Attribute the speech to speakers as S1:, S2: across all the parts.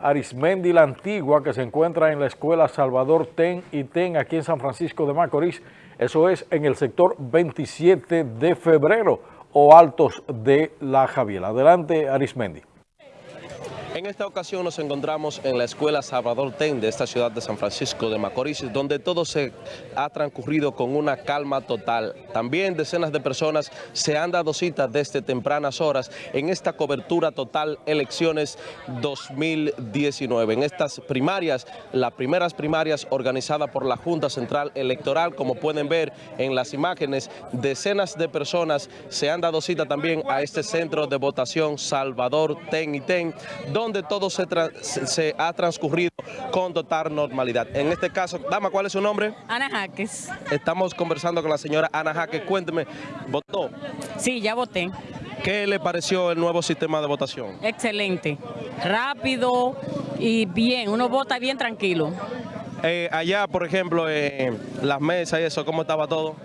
S1: Arismendi la Antigua, que se encuentra en la escuela Salvador Ten y Ten, aquí en San Francisco de Macorís. Eso es en el sector 27 de febrero o Altos de la Javiela. Adelante, Arismendi.
S2: En esta ocasión nos encontramos en la Escuela Salvador Ten de esta ciudad de San Francisco de Macorís, donde todo se ha transcurrido con una calma total. También decenas de personas se han dado cita desde tempranas horas en esta cobertura total elecciones 2019. En estas primarias, las primeras primarias organizadas por la Junta Central Electoral, como pueden ver en las imágenes, decenas de personas se han dado cita también a este centro de votación Salvador Ten y Ten, donde todo se, se, ha transcurrido con total normalidad. En este caso, dama, ¿cuál es su nombre?
S3: Ana Jaques.
S2: Estamos conversando con la señora Ana Jaques. Cuénteme, ¿votó?
S3: Sí, ya voté.
S2: ¿Qué le pareció el nuevo sistema de votación?
S3: Excelente, rápido y bien, uno vota bien tranquilo.
S2: Eh, allá, por ejemplo, eh, las mesas y eso, ¿cómo estaba todo?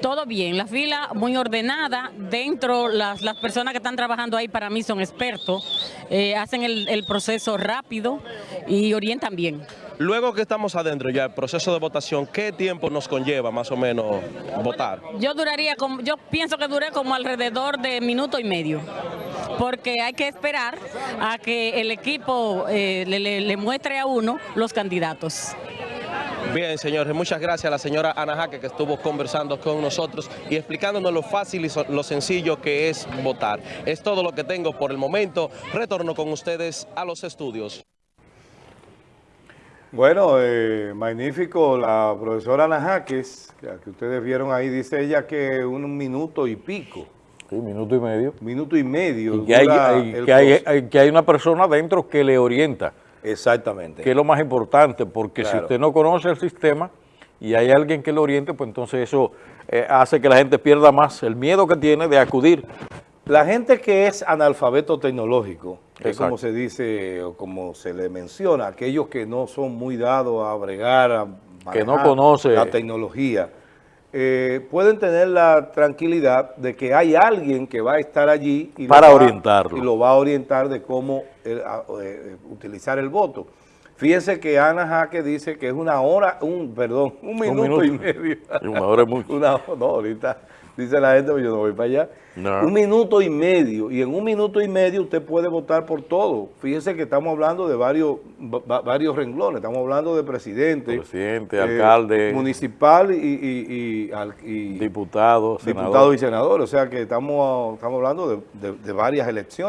S3: Todo bien, la fila muy ordenada, dentro las, las personas que están trabajando ahí para mí son expertos, eh, hacen el, el proceso rápido y orientan bien.
S2: Luego que estamos adentro ya, el proceso de votación, ¿qué tiempo nos conlleva más o menos votar?
S3: Yo duraría, como, yo pienso que dure como alrededor de minuto y medio porque hay que esperar a que el equipo eh, le, le, le muestre a uno los candidatos.
S2: Bien, señores, muchas gracias a la señora Ana Jaque que estuvo conversando con nosotros y explicándonos lo fácil y lo sencillo que es votar. Es todo lo que tengo por el momento. Retorno con ustedes a los estudios.
S4: Bueno, eh, magnífico. La profesora Ana Jaques, que ustedes vieron ahí, dice ella que un minuto y pico.
S1: Sí, minuto y medio.
S4: Minuto y medio.
S1: Y que, hay, hay, que, hay, que hay una persona dentro que le orienta.
S4: Exactamente.
S1: Que es lo más importante, porque claro. si usted no conoce el sistema y hay alguien que le oriente, pues entonces eso eh, hace que la gente pierda más el miedo que tiene de acudir.
S4: La gente que es analfabeto tecnológico, es como se dice o como se le menciona, aquellos que no son muy dados a bregar, a
S1: que no conoce
S4: la tecnología, eh, pueden tener la tranquilidad de que hay alguien que va a estar allí
S1: y para orientarlo
S4: y lo va a orientar de cómo eh, eh, utilizar el voto. Fíjense que Ana Jaque dice que es una hora, un perdón, un minuto, un minuto. y medio.
S1: Una hora es mucho.
S4: Una, no, ahorita dice la gente, yo no voy para allá. No. Un minuto y medio, y en un minuto y medio usted puede votar por todo. Fíjese que estamos hablando de varios varios renglones, estamos hablando de presidente,
S1: presidente, eh, alcalde,
S4: municipal y, y, y, y
S1: diputados,
S4: diputados y senadores. O sea que estamos, estamos hablando de, de, de varias elecciones.